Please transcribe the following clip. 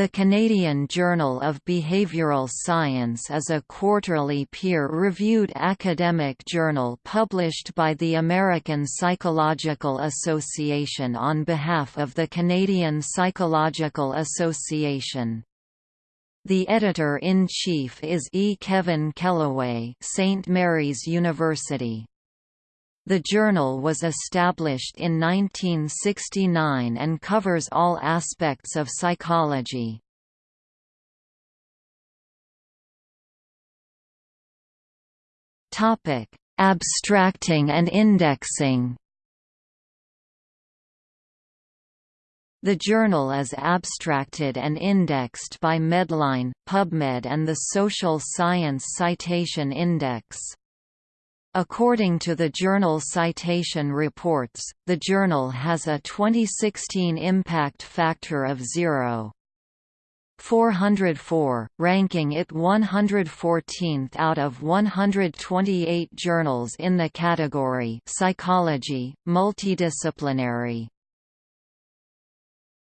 The Canadian Journal of Behavioral Science is a quarterly peer-reviewed academic journal published by the American Psychological Association on behalf of the Canadian Psychological Association. The editor-in-chief is E. Kevin Kelloway St. Mary's University. The journal was established in 1969 and covers all aspects of psychology. Topic: Abstracting and indexing. The journal is abstracted and indexed by Medline, PubMed and the Social Science Citation Index. According to the journal Citation Reports, the journal has a 2016 impact factor of 0. 404, ranking it 114th out of 128 journals in the category Psychology, Multidisciplinary.